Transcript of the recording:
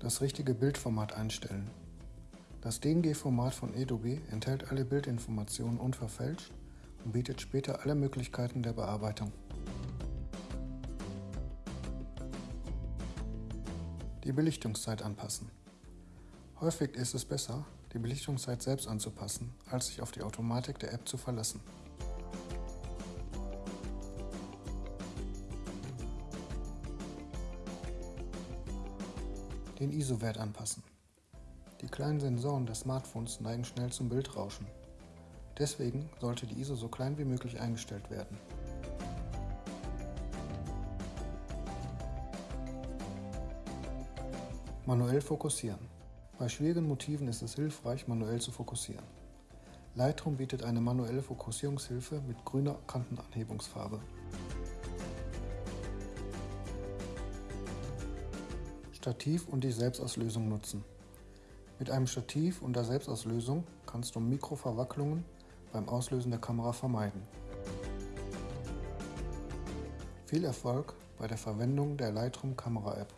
Das richtige Bildformat einstellen. Das DNG-Format von Adobe enthält alle Bildinformationen unverfälscht und bietet später alle Möglichkeiten der Bearbeitung. Die Belichtungszeit anpassen. Häufig ist es besser, die Belichtungszeit selbst anzupassen, als sich auf die Automatik der App zu verlassen. Den ISO-Wert anpassen. Die kleinen Sensoren des Smartphones neigen schnell zum Bildrauschen. Deswegen sollte die ISO so klein wie möglich eingestellt werden. Manuell fokussieren. Bei schwierigen Motiven ist es hilfreich, manuell zu fokussieren. Lightroom bietet eine manuelle Fokussierungshilfe mit grüner Kantenanhebungsfarbe. Stativ und die Selbstauslösung nutzen. Mit einem Stativ und der Selbstauslösung kannst du Mikroverwacklungen beim Auslösen der Kamera vermeiden. Viel Erfolg bei der Verwendung der Lightroom Kamera App.